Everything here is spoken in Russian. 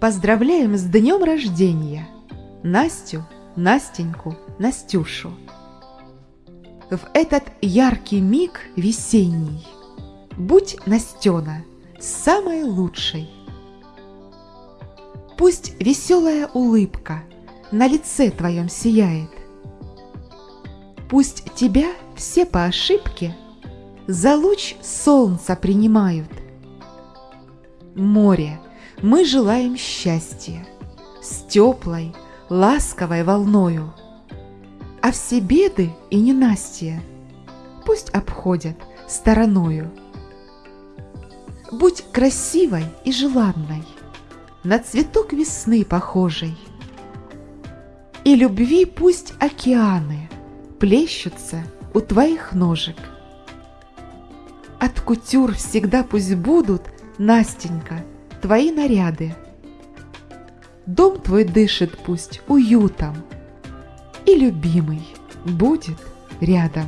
Поздравляем с днем рождения Настю, Настеньку, Настюшу. В этот яркий миг весенний Будь, Настена, самой лучшей. Пусть веселая улыбка На лице твоем сияет. Пусть тебя все по ошибке За луч солнца принимают. Море, мы желаем счастья С теплой, ласковой волною. А все беды и ненастья Пусть обходят стороною. Будь красивой и желанной, На цветок весны похожей. И любви пусть океаны Плещутся у твоих ножек. От кутюр всегда пусть будут, Настенька, твои наряды. Дом твой дышит пусть уютом, И любимый будет рядом.